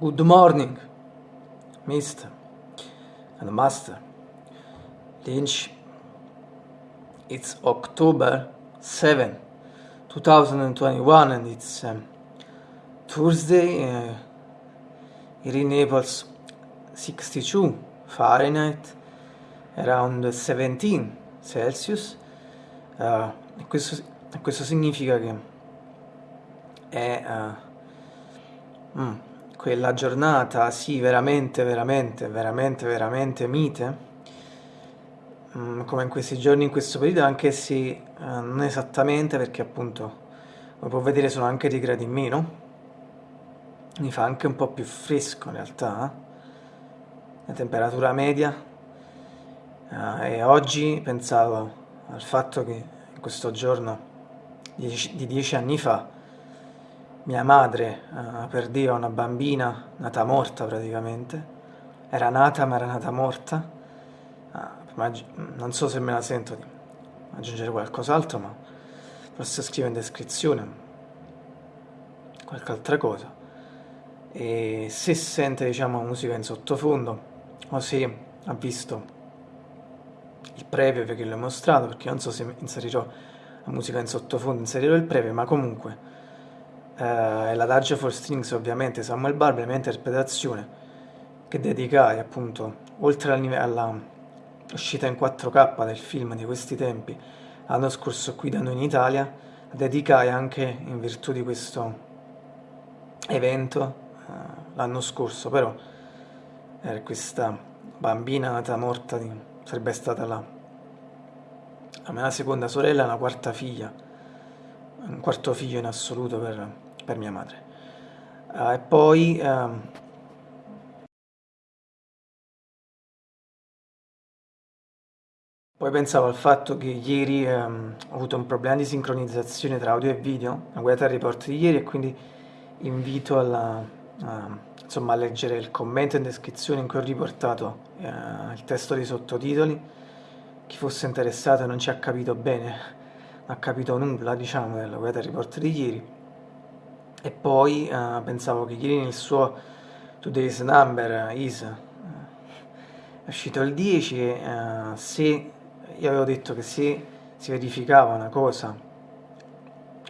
Good morning, Mr. and Master Lynch. It's October 7, 2021 and it's um, Thursday uh, here in Naples 62 Fahrenheit around 17 Celsius uh, questo, questo, significa che è uh, mm, quella giornata sì veramente veramente veramente veramente mite mm, come in questi giorni in questo periodo anche se uh, non esattamente perché appunto come può vedere sono anche dei gradi in meno mi fa anche un po' più fresco in realtà eh. la temperatura media uh, e oggi pensavo al fatto che in questo giorno di dieci anni fa mia madre uh, perdeva una bambina nata morta praticamente, era nata ma era nata morta, uh, non so se me la sento di aggiungere qualcos'altro, ma forse scrivo in descrizione qualche altra cosa. E se sente diciamo musica in sottofondo o se ha visto il previo perché l'ho mostrato, perché non so se inserirò la musica in sottofondo, inserirò il previo, ma comunque eh, l'Adagio for Strings ovviamente Samuel Barber, la mia interpretazione che dedicai appunto, oltre alla uscita in 4K del film di questi tempi, l'anno scorso qui da noi in Italia, dedicai anche in virtù di questo evento eh, l'anno scorso, però era questa bambina nata morta, di, sarebbe stata la, la mia seconda sorella, la quarta figlia, un quarto figlio in assoluto per, per mia madre. Uh, e poi... Um, Poi pensavo al fatto che ieri um, ho avuto un problema di sincronizzazione tra audio e video, la guardate il report di ieri e quindi invito alla, uh, insomma, a leggere il commento in descrizione in cui ho riportato uh, il testo dei sottotitoli. Chi fosse interessato e non ci ha capito bene, non ha capito nulla diciamo della il report di ieri, e poi uh, pensavo che ieri nel suo Today's Number is uh, è uscito il 10 e uh, se io avevo detto che se si verificava una cosa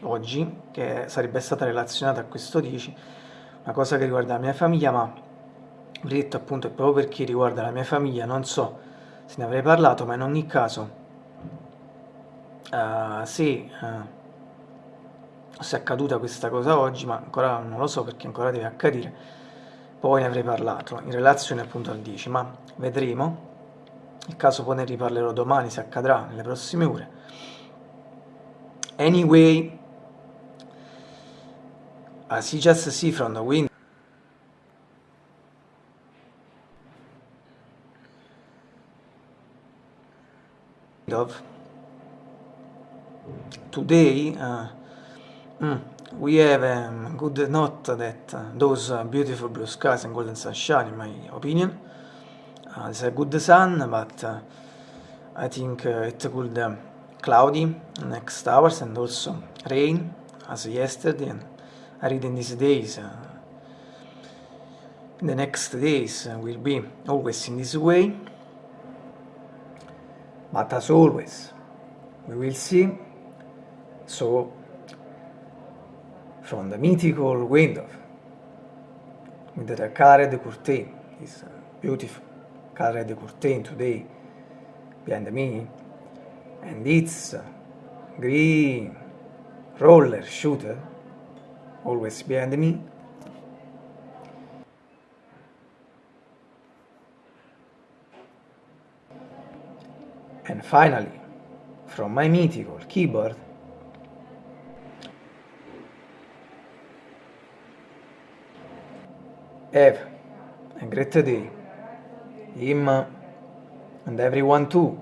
oggi che sarebbe stata relazionata a questo 10 una cosa che riguarda la mia famiglia ma ho detto appunto è proprio perché riguarda la mia famiglia non so se ne avrei parlato ma in ogni caso se se è accaduta questa cosa oggi, ma ancora non lo so perché ancora deve accadere, poi ne avrei parlato in relazione appunto al 10, ma vedremo, nel caso poi ne riparlerò domani se accadrà nelle prossime ore. Anyway, you just see from the window, today uh, Mm. We have a um, good note that uh, those uh, beautiful blue skies and golden sunshine, in my opinion. Uh, it's a good sun, but uh, I think uh, it could um, cloudy next hours and also rain, as yesterday. And I read in these days, uh, the next days will be always in this way. But as always, we will see. So from the mythical window with the Carre de Courtain, this beautiful. Carre de Courtain today. Behind me, and its green. Roller shooter. Always behind me. And finally, from my mythical keyboard, Have a great day. Him and everyone too.